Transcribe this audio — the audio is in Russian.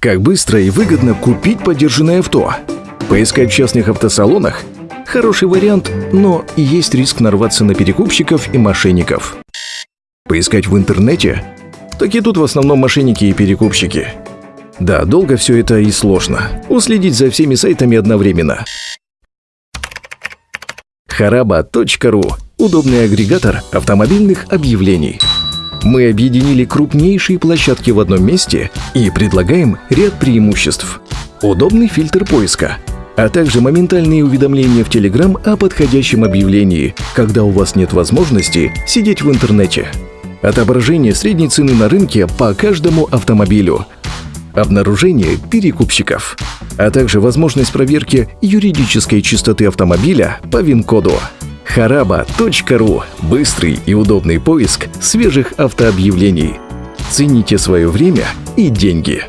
Как быстро и выгодно купить подержанное авто? Поискать в частных автосалонах? Хороший вариант, но есть риск нарваться на перекупщиков и мошенников. Поискать в интернете? Так и тут в основном мошенники и перекупщики. Да, долго все это и сложно. Уследить за всеми сайтами одновременно. Хараба.ру – удобный агрегатор автомобильных объявлений. Мы объединили крупнейшие площадки в одном месте и предлагаем ряд преимуществ. Удобный фильтр поиска, а также моментальные уведомления в Telegram о подходящем объявлении, когда у вас нет возможности сидеть в интернете. Отображение средней цены на рынке по каждому автомобилю. Обнаружение перекупщиков. А также возможность проверки юридической чистоты автомобиля по ВИН-коду. Хараба.ру – быстрый и удобный поиск свежих автообъявлений. Цените свое время и деньги.